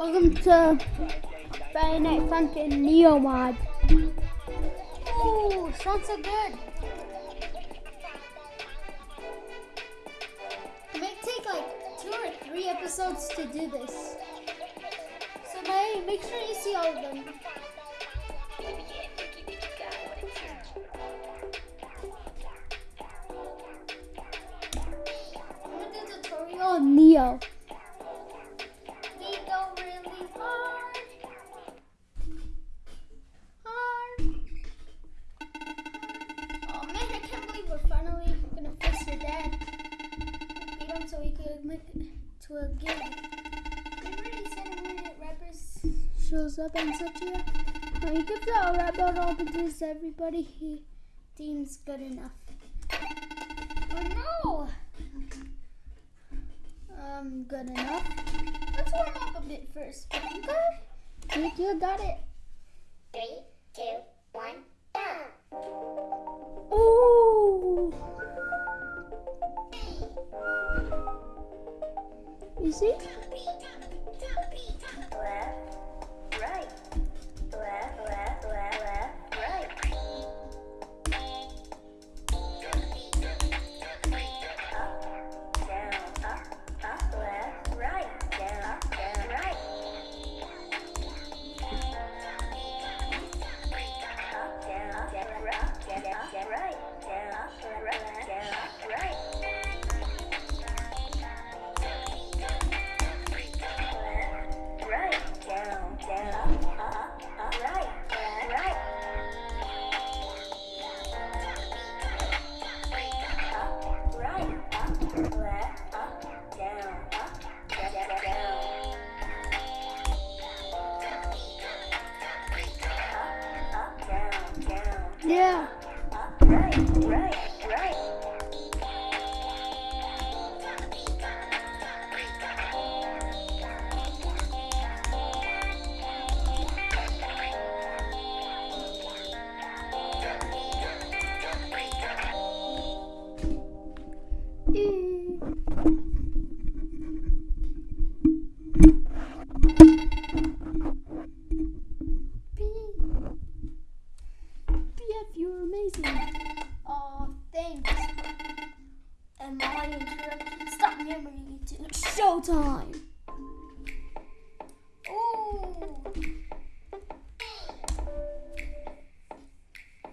Welcome to Friday Night Funkin' Neo Mod. Ooh, sounds so good. It might take like two or three episodes to do this. So make sure you see all of them. To a game. Shows up and such yeah. When he gives out a battle opportunities to everybody he deems good enough. Oh no! Um, good enough. Let's warm up a bit first. Okay? You got it. Three, two, one, go! You see? Yeah. right, right.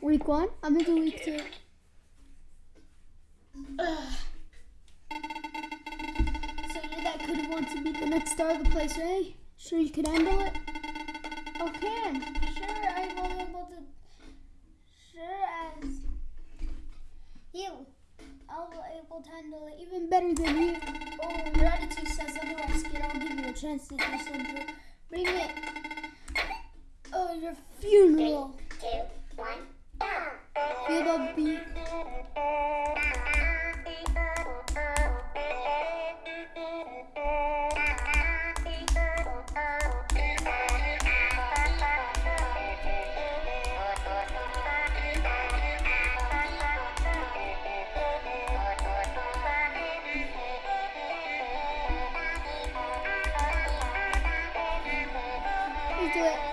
Week one. I'm gonna do week two. Ugh. So you're that good want to be the next star of the place, right? Sure you could handle it? Okay, sure I will be able to. Sure as you, I'll be able to handle it. Even better than you. Oh, your attitude says otherwise, kid. I'll give you a chance to do something. Bring it. Oh, your funeral. Two, one, Feel the beat. Do it.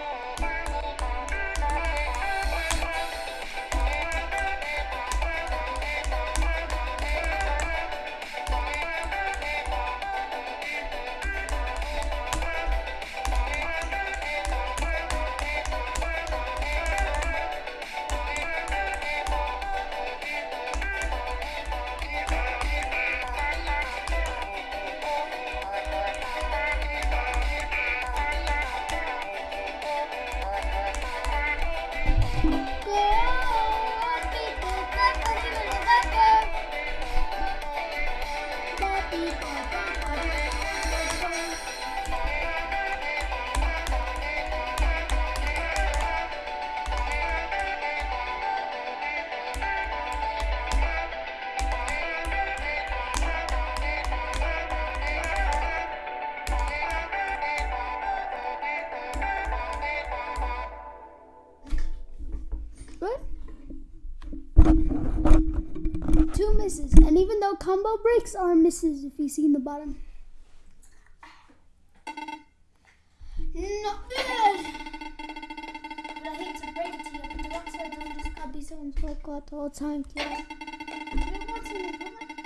Two misses. And even though combo breaks are misses if you see in the bottom. not good. But I hate to break it to you, but the Rockstar don't just be someone's all the time, kids. If you want some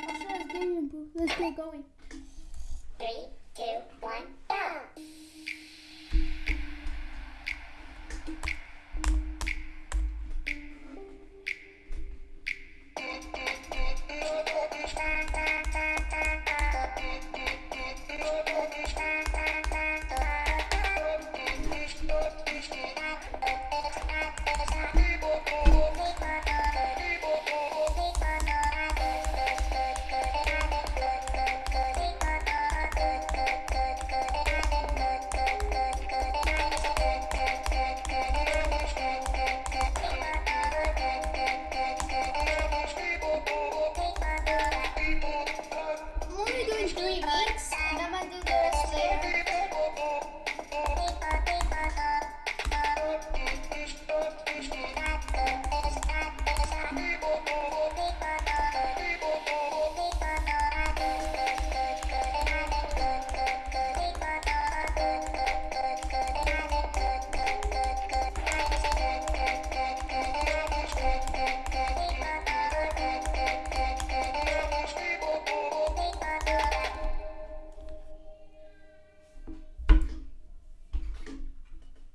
I'll show. Let's get going.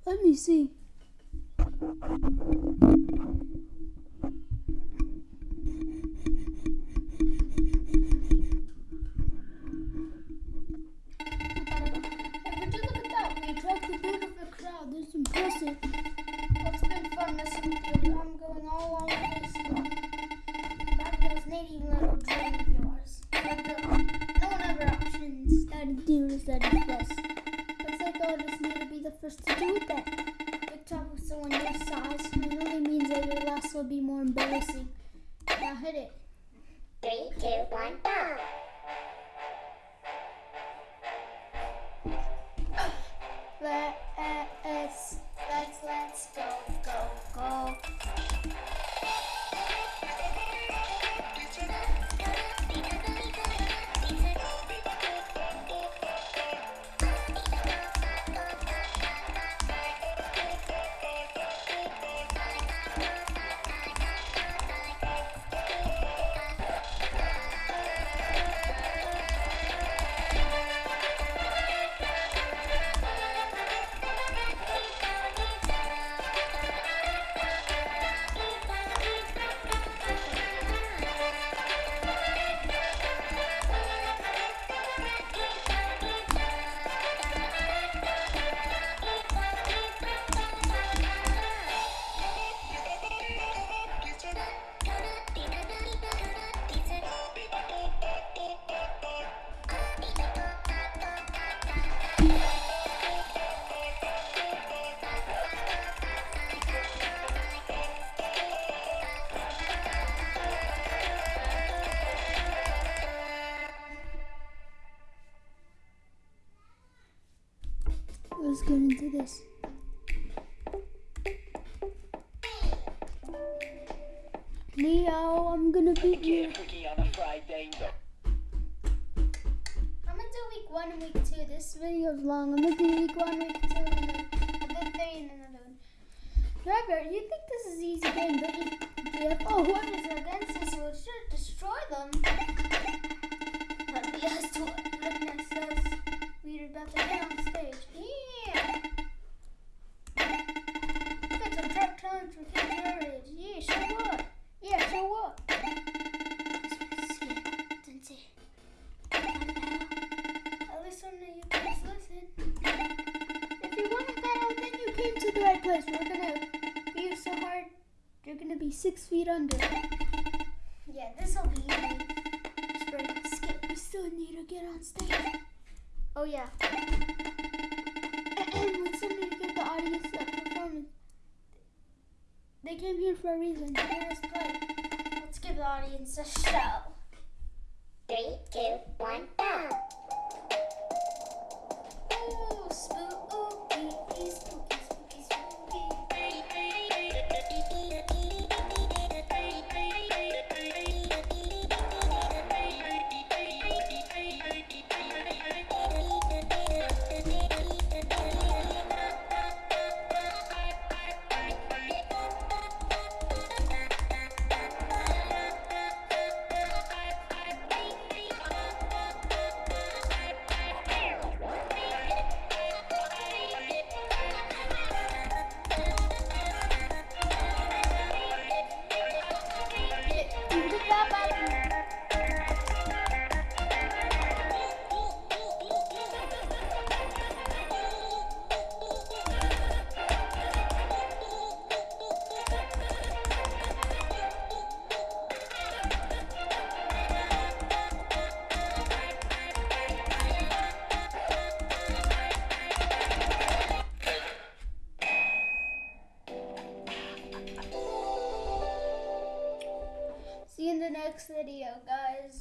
Let me see. Let's, let's, let's go, go. Into this. Leo, I'm gonna beat you. Cookie on a Friday. I'm gonna do week one and week two. This video's long. I'm gonna do week one, week two, and then did three and then another one. Trevor, you think this is easy game, you? Jeff, oh, what is against us? We'll sure destroy them. That'll be us to look next us. We're about to get on stage. Came to the right place. We're gonna be so hard, you're gonna be six feet under. Yeah, this'll be easy. Spring, skip, we still need to get on stage. Oh, yeah. we still need to give the audience a performance. They came here for a reason. Hear us play. Let's give the audience a show. Three, two, one, go. Ooh, spooky,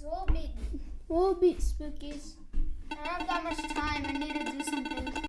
We'll beat. We'll beat Spookies. I don't have that much time. I need to do something.